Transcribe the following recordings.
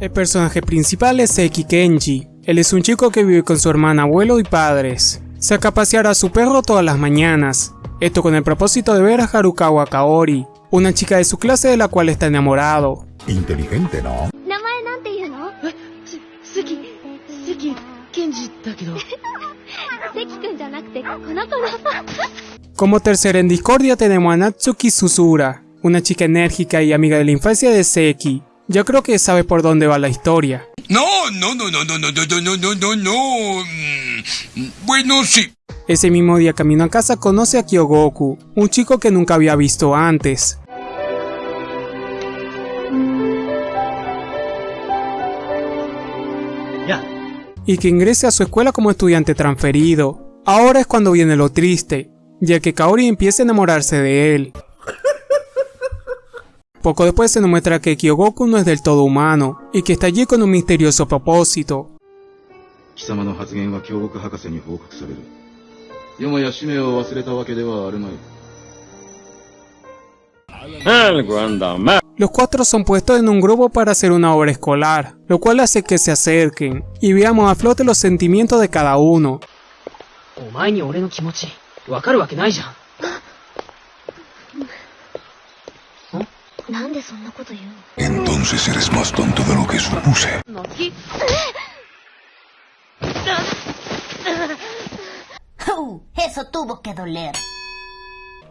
El personaje principal es Seki Kenji. Él es un chico que vive con su hermana, abuelo y padres. Saca a a su perro todas las mañanas. Esto con el propósito de ver a Harukawa Kaori, una chica de su clase de la cual está enamorado. Inteligente, ¿no? Como tercera en discordia tenemos a Natsuki Susura, una chica enérgica y amiga de la infancia de Seki. Yo creo que sabe por dónde va la historia. No, no, no, no, no, no, no, no, no, no, no. Mm, Bueno, sí. Ese mismo día camino a casa conoce a Kyogoku, un chico que nunca había visto antes. Y que ingrese a su escuela como estudiante transferido. Ahora es cuando viene lo triste, ya que Kaori empieza a enamorarse de él. Poco después se nos muestra que Kyogoku no es del todo humano, y que está allí con un misterioso propósito. Los cuatro son puestos en un grupo para hacer una obra escolar, lo cual hace que se acerquen, y veamos a flote los sentimientos de cada uno. Entonces eres más tonto de lo que supuse. Uh, eso tuvo que doler.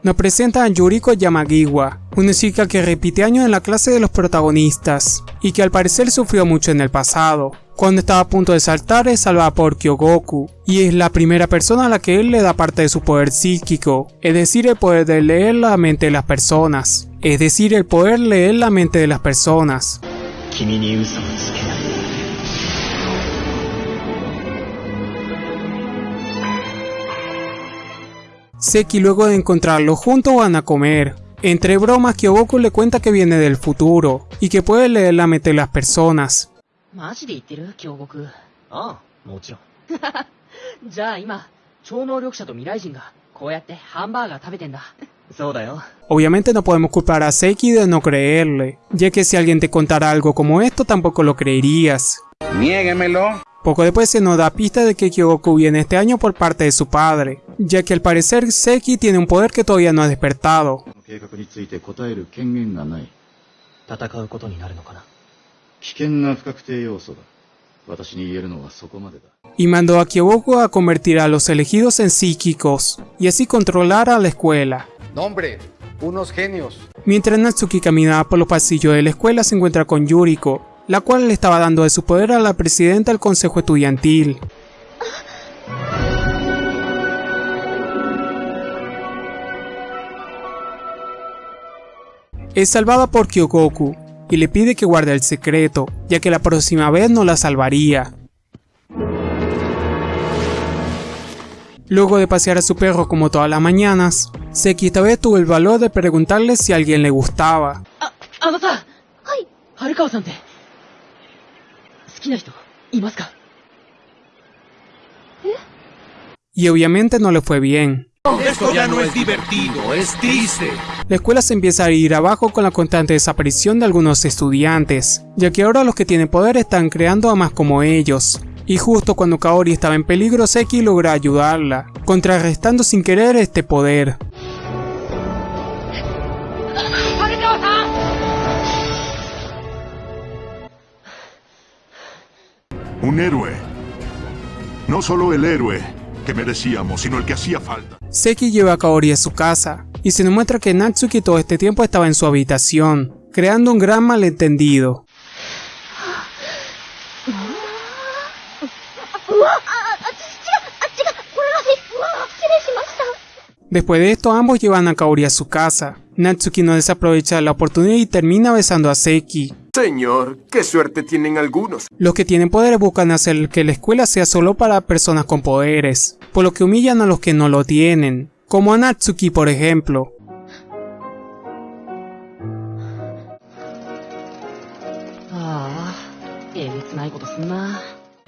Nos presenta a Yuriko Yamagiwa, una chica que repite años en la clase de los protagonistas, y que al parecer sufrió mucho en el pasado. Cuando estaba a punto de saltar es salvada por Kyogoku, y es la primera persona a la que él le da parte de su poder psíquico, es decir, el poder de leer la mente de las personas es decir, el poder leer la mente de las personas. Seki luego de encontrarlo juntos van a comer. Entre bromas, Kyogoku le cuenta que viene del futuro y que puede leer la mente de las personas. Obviamente no podemos culpar a Seki de no creerle, ya que si alguien te contara algo como esto tampoco lo creerías. Poco después se nos da pista de que Kyogoku viene este año por parte de su padre, ya que al parecer Seki tiene un poder que todavía no ha despertado y mandó a Kyogoku a convertir a los elegidos en psíquicos, y así controlar a la escuela. Nombre, unos genios. Mientras Natsuki caminaba por los pasillos de la escuela se encuentra con Yuriko, la cual le estaba dando de su poder a la presidenta del consejo estudiantil. Es salvada por Kyogoku y le pide que guarde el secreto, ya que la próxima vez no la salvaría. Luego de pasear a su perro como todas las mañanas, Seki esta vez tuvo el valor de preguntarle si a alguien le gustaba. Y obviamente no le fue bien. Esto ya no es divertido, es triste. La escuela se empieza a ir abajo con la constante desaparición de algunos estudiantes, ya que ahora los que tienen poder están creando a más como ellos. Y justo cuando Kaori estaba en peligro, Seki logra ayudarla, contrarrestando sin querer este poder. Un héroe. No solo el héroe que merecíamos, sino el que hacía falta. Seki lleva a Kaori a su casa, y se nos muestra que Natsuki todo este tiempo estaba en su habitación, creando un gran malentendido. Después de esto ambos llevan a Kaori a su casa. Natsuki no desaprovecha la oportunidad y termina besando a Seki. Señor, qué suerte tienen algunos. Los que tienen poderes buscan hacer que la escuela sea solo para personas con poderes, por lo que humillan a los que no lo tienen como a Natsuki por ejemplo.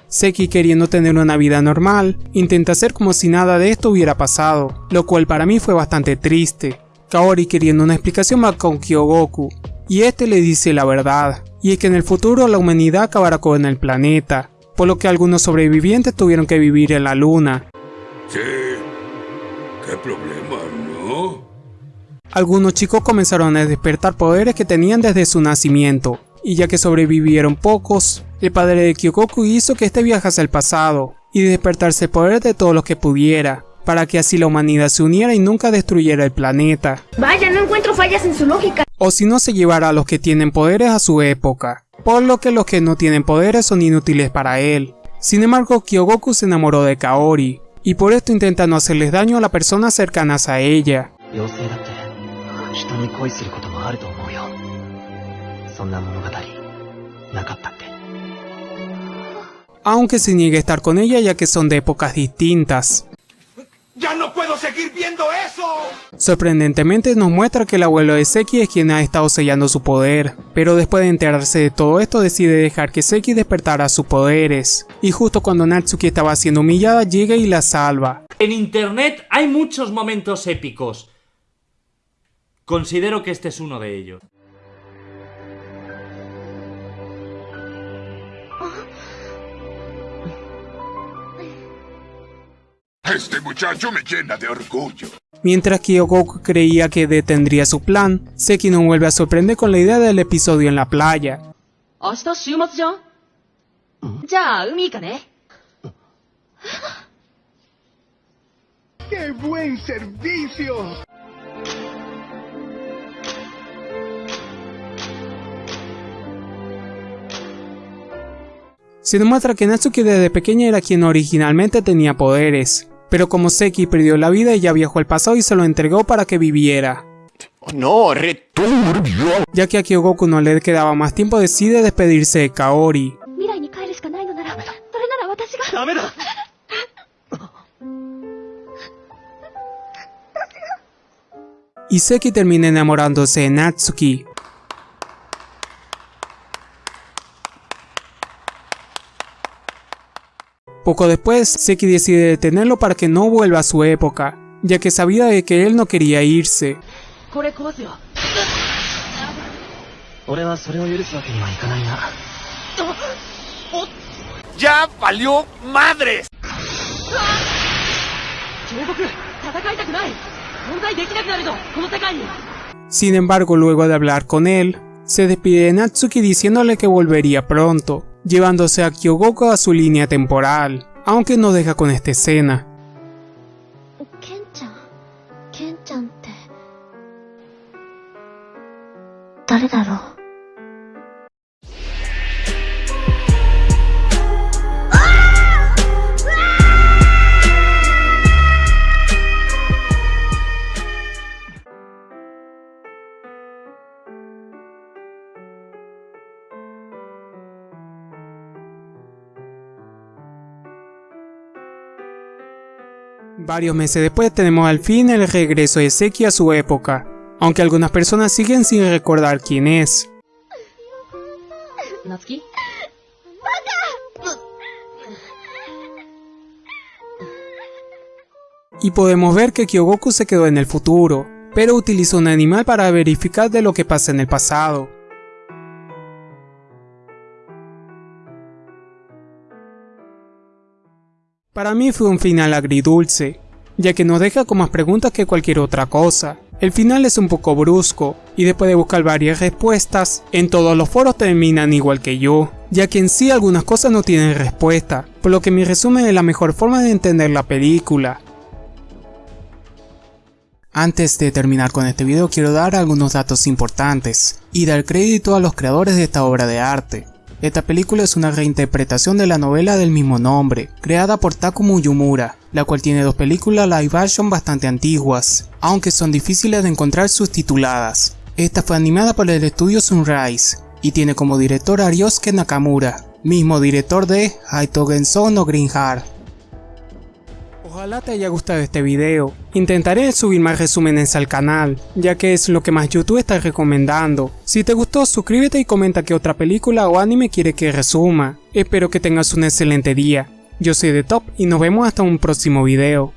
Seki queriendo tener una vida normal, intenta hacer como si nada de esto hubiera pasado, lo cual para mí fue bastante triste. Kaori queriendo una explicación más con Kyogoku, y este le dice la verdad, y es que en el futuro la humanidad acabará con el planeta, por lo que algunos sobrevivientes tuvieron que vivir en la luna. ¿Qué problema, no? Algunos chicos comenzaron a despertar poderes que tenían desde su nacimiento, y ya que sobrevivieron pocos, el padre de Kyokoku hizo que este viajase al pasado, y despertarse el poder de todos los que pudiera, para que así la humanidad se uniera y nunca destruyera el planeta. Vaya, no encuentro fallas en su lógica. O si no se llevara a los que tienen poderes a su época, por lo que los que no tienen poderes son inútiles para él. Sin embargo, Kyogoku se enamoró de Kaori, y por esto intenta no hacerles daño a las personas cercanas a ella. Aunque se niegue a estar con ella ya que son de épocas distintas. ¡Ya no puedo seguir viendo eso! Sorprendentemente nos muestra que el abuelo de Seki es quien ha estado sellando su poder, pero después de enterarse de todo esto decide dejar que Seki despertara sus poderes, y justo cuando Natsuki estaba siendo humillada llega y la salva. En internet hay muchos momentos épicos. Considero que este es uno de ellos. Este muchacho me llena de orgullo. Mientras que Goku creía que detendría su plan, Seki no vuelve a sorprender con la idea del episodio en la playa. ¡Qué buen servicio! Se demuestra que Natsuki desde pequeña era quien originalmente tenía poderes, pero como Seki perdió la vida, ella viajó al pasado y se lo entregó para que viviera. No, returbio. Ya que a Kyogoku no le quedaba más tiempo, decide despedirse de Kaori. Y Seki termina enamorándose de Natsuki, Poco después, Seki decide detenerlo para que no vuelva a su época, ya que sabía de que él no quería irse. ¡Ya valió madres! Sin embargo, luego de hablar con él, se despide de Natsuki diciéndole que volvería pronto, llevándose a Kyogoku a su línea temporal, aunque no deja con esta escena. ケン Varios meses después tenemos al fin el regreso de Seki a su época, aunque algunas personas siguen sin recordar quién es. 夏希 Y podemos ver que Kyogoku se quedó en el futuro, pero utilizó un animal para verificar de lo que pasa en el pasado. Para mí fue un final agridulce, ya que nos deja con más preguntas que cualquier otra cosa. El final es un poco brusco, y después de buscar varias respuestas, en todos los foros terminan igual que yo, ya que en sí algunas cosas no tienen respuesta, por lo que mi resumen es la mejor forma de entender la película. Antes de terminar con este video quiero dar algunos datos importantes, y dar crédito a los creadores de esta obra de arte. Esta película es una reinterpretación de la novela del mismo nombre, creada por Takumi Yumura, la cual tiene dos películas live action bastante antiguas, aunque son difíciles de encontrar subtituladas. Esta fue animada por el estudio Sunrise, y tiene como director a Ryosuke Nakamura, mismo director de Haito no Green Heart. Ojalá te haya gustado este video, intentaré subir más resúmenes al canal, ya que es lo que más YouTube está recomendando. Si te gustó suscríbete y comenta qué otra película o anime quiere que resuma. Espero que tengas un excelente día, yo soy The Top y nos vemos hasta un próximo video.